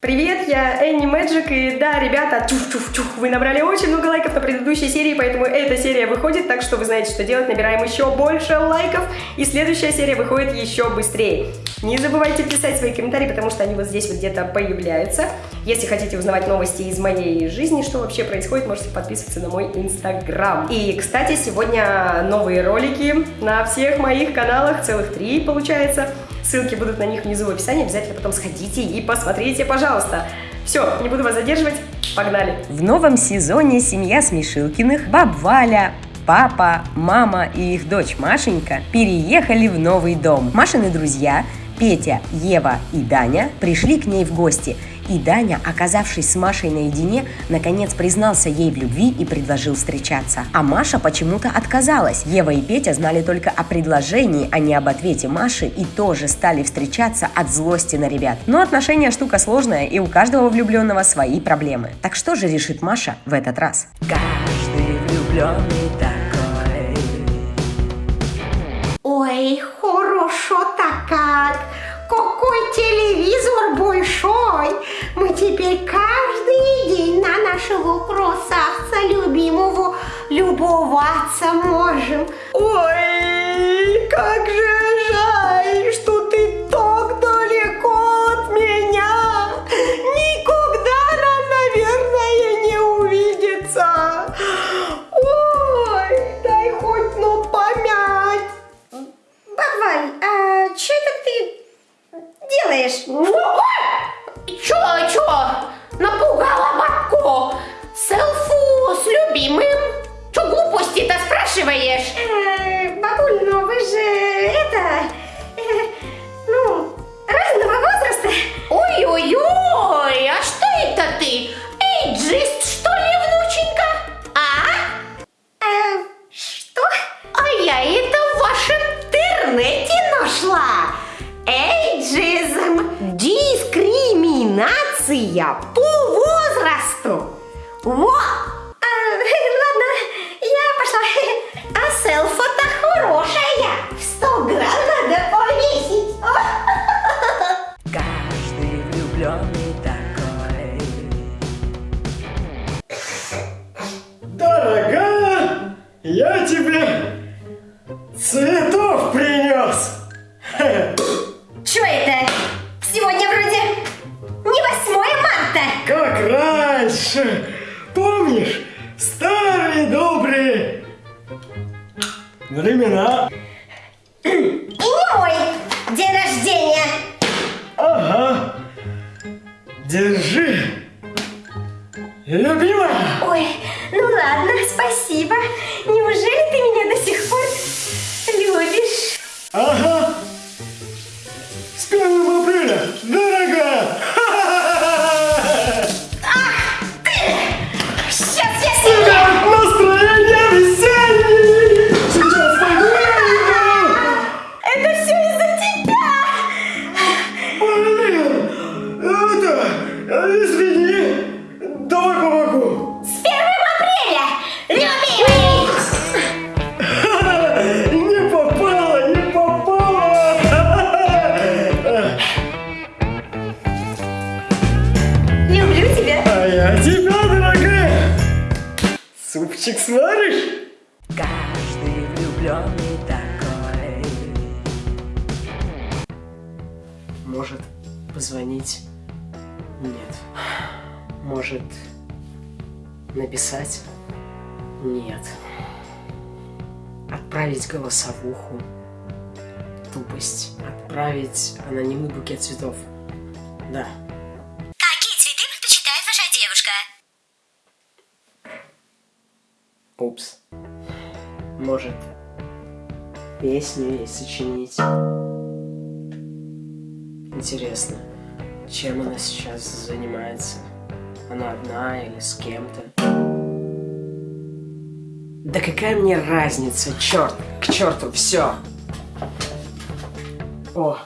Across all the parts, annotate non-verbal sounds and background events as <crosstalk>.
Привет, я Энни Мэджик, и да, ребята, чух-чух-чух, вы набрали очень много лайков на предыдущей серии, поэтому эта серия выходит, так что вы знаете, что делать, набираем еще больше лайков, и следующая серия выходит еще быстрее. Не забывайте писать свои комментарии, потому что они вот здесь вот где-то появляются. Если хотите узнавать новости из моей жизни, что вообще происходит, можете подписываться на мой инстаграм. И, кстати, сегодня новые ролики на всех моих каналах, целых три получается. Ссылки будут на них внизу в описании, обязательно потом сходите и посмотрите, пожалуйста. Все, не буду вас задерживать, погнали! В новом сезоне семья Смешилкиных, баб Валя, папа, мама и их дочь Машенька переехали в новый дом. Машины друзья Петя, Ева и Даня пришли к ней в гости – и Даня, оказавшись с Машей наедине, наконец признался ей в любви и предложил встречаться. А Маша почему-то отказалась. Ева и Петя знали только о предложении, а не об ответе Маши и тоже стали встречаться от злости на ребят. Но отношения штука сложная, и у каждого влюбленного свои проблемы. Так что же решит Маша в этот раз? Каждый влюбленный такой. Ой, хорошо-то как! Какой телевизор большой! Мы теперь каждый день на нашего красавца любимого любоваться можем. Ой, как же жаль, что Podcast. Uh! Дискриминация по возрасту. Во! А, ладно, я пошла. А селфа-то хорошая. В 100 грамм надо повесить. <laughs> Каждый влюбленный такой. Дорогая, я тебе Как раньше. Помнишь старые добрые времена? И мой день рождения. Ага. Держи. Любимая. Ой, ну ладно, спасибо. Неужели ты меня до сих пор любишь? Ага. Позвонить? Нет. Может написать? Нет. Отправить голосовуху? Тупость. Отправить анонимный букет цветов? Да. Какие цветы предпочитает ваша девушка? Упс. Может песню ей сочинить? Интересно, чем она сейчас занимается? Она одна или с кем-то? Да какая мне разница, черт, к черту, все. О,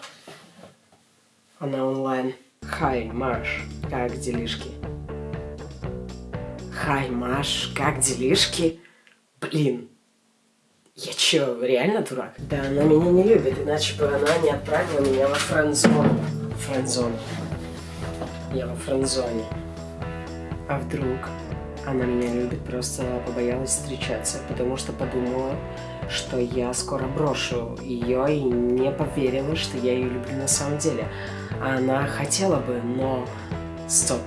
она онлайн. Хай, Маш, как делишки? Хай, Маш, как делишки? Блин, я чё, реально дурак? Да она меня не любит, иначе бы она не отправила меня во френдзону. Френдзону. я во френдзоне. А вдруг она меня любит, просто побоялась встречаться, потому что подумала, что я скоро брошу ее и не поверила, что я ее люблю на самом деле. Она хотела бы, но... Стоп.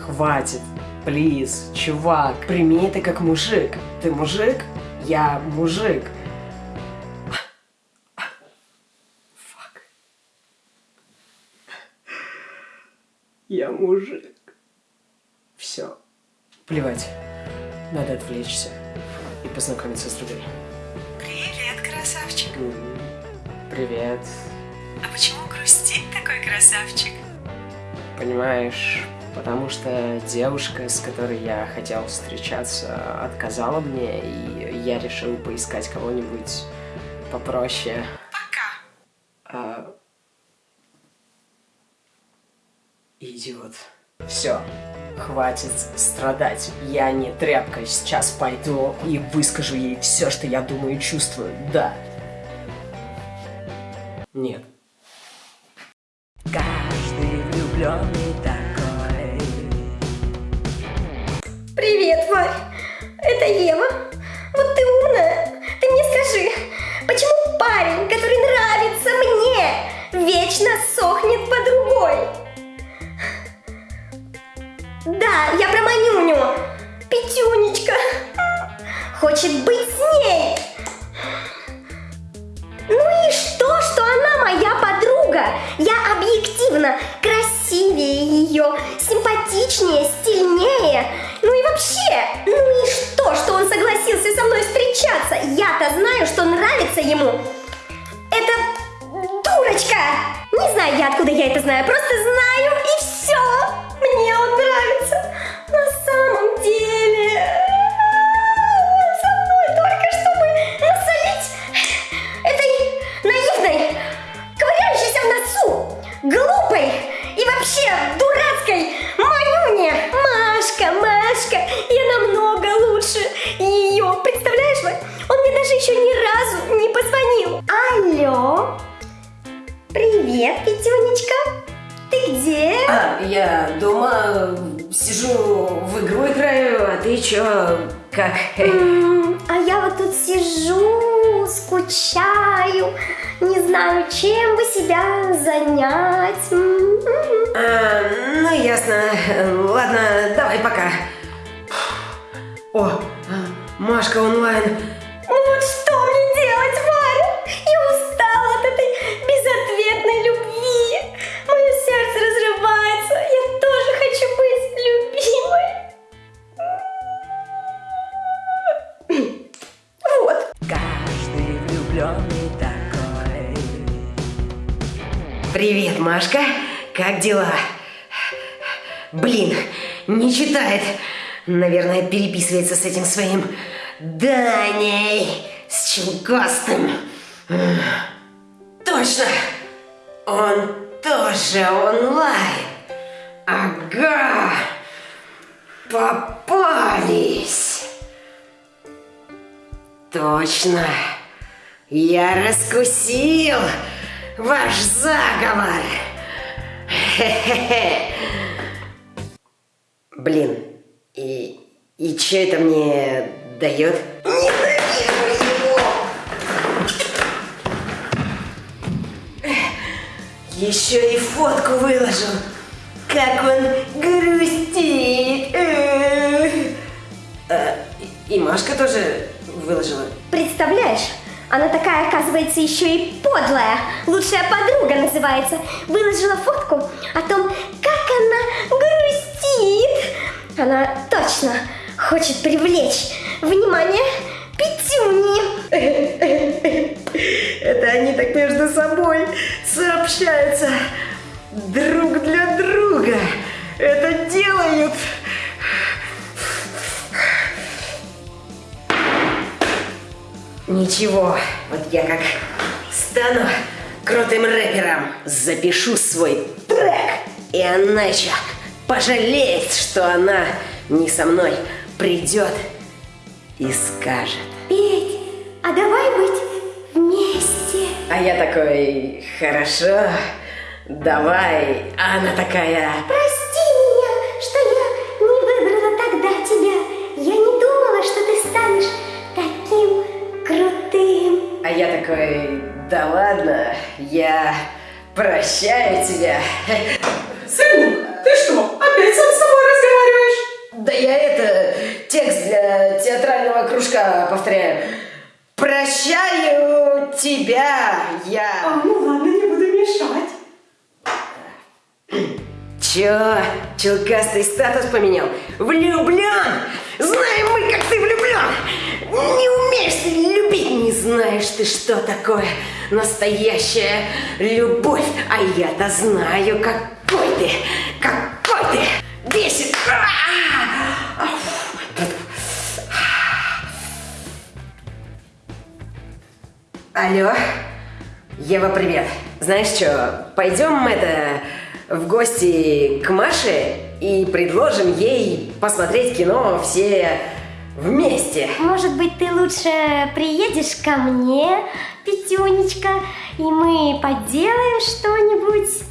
Хватит. Плиз, чувак, прими это как мужик. Ты мужик? Я мужик. Фак. Я мужик. Все. Плевать. Надо отвлечься и познакомиться с другой. Привет, красавчик. Привет. А почему грустит такой красавчик? Понимаешь, потому что девушка, с которой я хотел встречаться, отказала мне, и я решил поискать кого-нибудь попроще. Пока. А... Идиот. Все, хватит страдать. Я не тряпка. Сейчас пойду и выскажу ей все, что я думаю и чувствую. Да. Нет. Каждый влюбленный Привет, Варь. Это Ева. Вот ты умная. Ты мне скажи, почему парень, который нравится мне, вечно сохнет по другой? Да, я про Манюню. Петюнечка. Хочет быть с ней. Ну и что, что она моя подруга? Я объективно красивее ее, симпатичнее, стильнее. Ну и вообще, ну и что, что он согласился со мной встречаться? Я-то знаю, что нравится ему. Это дурочка! Не знаю я, откуда я это знаю, просто знаю и все. Мне он нравится. Я дома сижу, в игру играю, а ты чё, как? А я вот тут сижу, скучаю, не знаю, чем бы себя занять. А, ну ясно. Ладно, давай пока. О, Машка онлайн. Машка. Как дела? Блин, не читает. Наверное, переписывается с этим своим Даней, с Челкостым. М, Точно! Он тоже онлайн. Ага. Попались. Точно. Я раскусил ваш заговор. Блин, и, и что это мне дает? Еще и фотку выложил. Как он грустит. А, и Машка тоже выложила. Представляешь? Она такая, оказывается, еще и подлая. Лучшая подруга называется. Выложила фотку о том, как она грустит. Она точно хочет привлечь внимание Петюни. Это они так между собой сообщаются друг для друга. Это делают. Ничего, вот я как стану крутым рэпером, запишу свой трек, и она пожалеет, что она не со мной придет и скажет. Петь, а давай быть вместе. А я такой, хорошо, Давай, она такая... Прости да ладно, я прощаю тебя. Сын, ты что, опять сам с собой разговариваешь? Да я это, текст для театрального кружка повторяю. Прощаю тебя, я... ну ладно, не буду мешать. Чё? Челкастый статус поменял? Влюблен! Знаем мы, как ты влюблен! Не умеешь любить, не знаешь ты, что такое настоящая любовь. А я-то знаю, какой ты, какой ты! Бесит! А! Алло? Ева, привет. Знаешь что, пойдем это в гости к Маше и предложим ей посмотреть кино все вместе. Может быть, ты лучше приедешь ко мне, Петюнечка, и мы поделаем что-нибудь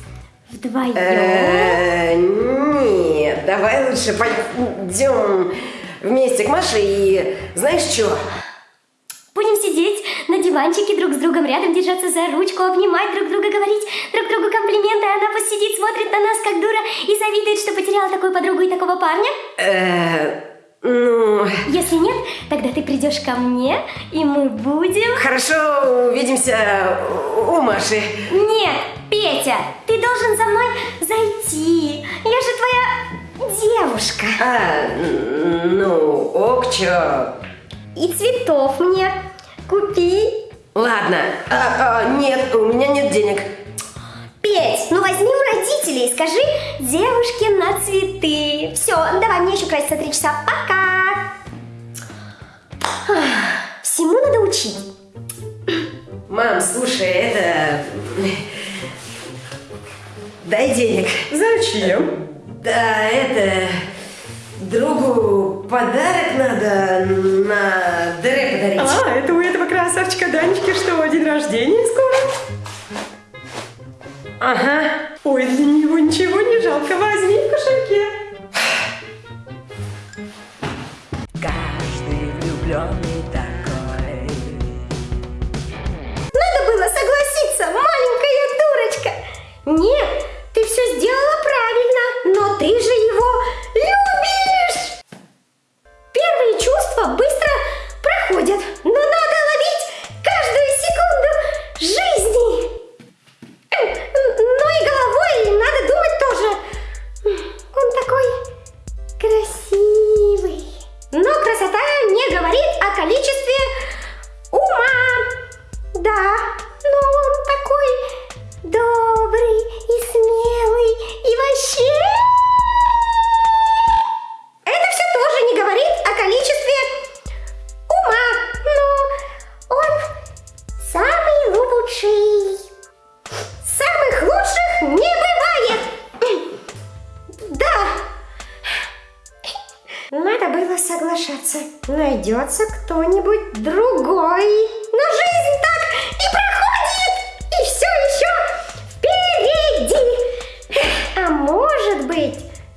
вдвоем? Э, Нет, давай лучше пойдем вместе к Маше и знаешь что? Будем сидеть на диванчике друг с другом рядом, держаться за ручку, обнимать друг друга, говорить друг другу комплименты, а она пусть сидит, смотрит на нас как дура и завидует, что потеряла такую подругу и такого парня? Если нет, тогда ты придешь ко мне, и мы будем... хорошо, увидимся у Маши. Нет, Петя, ты должен за мной зайти. Я же твоя девушка. А, ну, ок, чё? И цветов мне купи. Ладно, а, а, нет, у меня нет денег. Петь, ну возьми у родителей и скажи девушке на цветы. Все, давай, мне еще краситься три часа. Пока. Всему надо учить. Мам, слушай, это... Дай денег. Зачем? Да, это... Другу подарок надо на Дере подарить. А, это у этого красавчика Данечки что, день рождения скоро? Ага.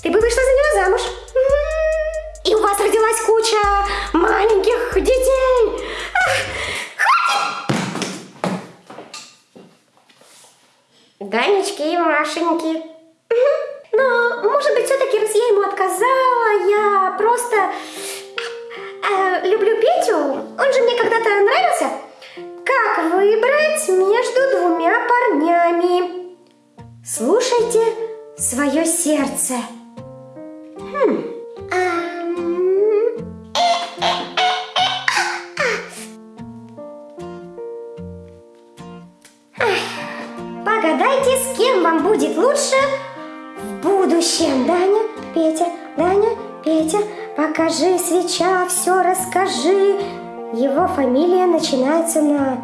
Ты бы вышла за него замуж. И у вас родилась куча маленьких детей. Данечки и Машеньки. Но, может быть, все-таки, раз я ему отказала, я просто э, люблю Петю. Он же мне когда-то нравился. Как выбрать между двумя парнями? Слушайте свое сердце. Лучше в будущем. Даня, Петя, Даня, Петя, покажи свеча, все расскажи. Его фамилия начинается на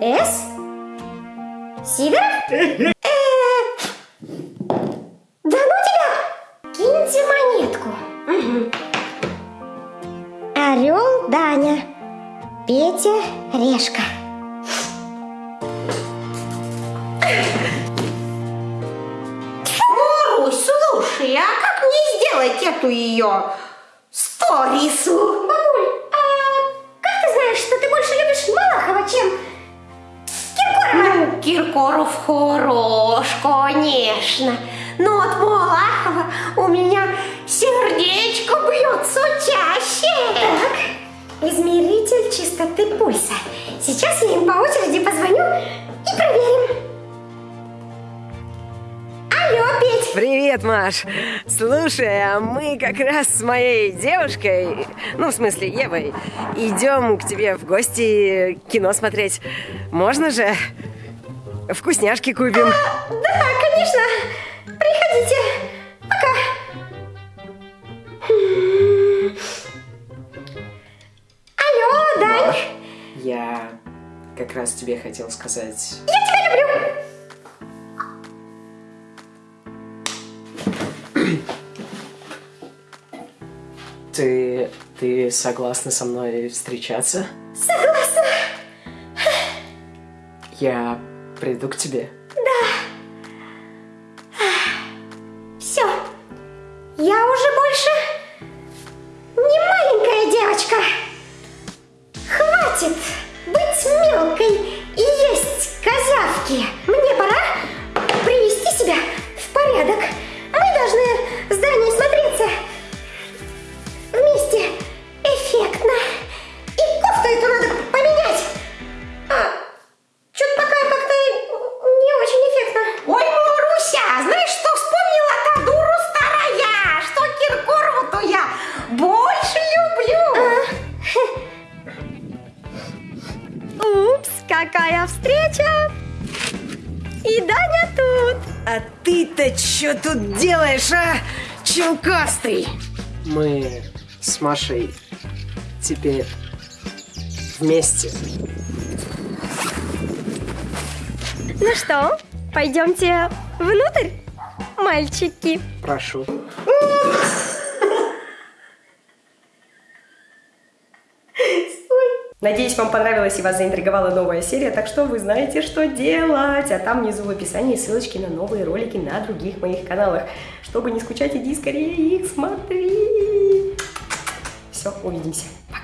С? Сидоров? Э, Да ну тебя! Киньте монетку. Орел Даня, Петя Решка. Сделать эту ее сторису? Бабуль, а как ты знаешь, что ты больше любишь Малахова, чем Киркорова? Ну, Киркоров хорош, конечно. Но от Малахова у меня сердечко бьется чаще. Так, измеритель чистоты пульса. Сейчас я им по очереди Привет, Маш! Слушай, а мы как раз с моей девушкой, ну, в смысле, Евой, идем к тебе в гости кино смотреть. Можно же? Вкусняшки купим. Да, конечно. Приходите. Пока. Алло, Дань. Я как раз тебе хотел сказать... Я тебя люблю. Ты... ты согласна со мной встречаться? Согласна. Я приду к тебе. Мы с Машей теперь вместе. Ну что, пойдемте внутрь, мальчики? Прошу. Надеюсь, вам понравилась и вас заинтриговала новая серия, так что вы знаете, что делать. А там внизу в описании ссылочки на новые ролики на других моих каналах. Чтобы не скучать, иди скорее их смотри. Увидимся. Пока.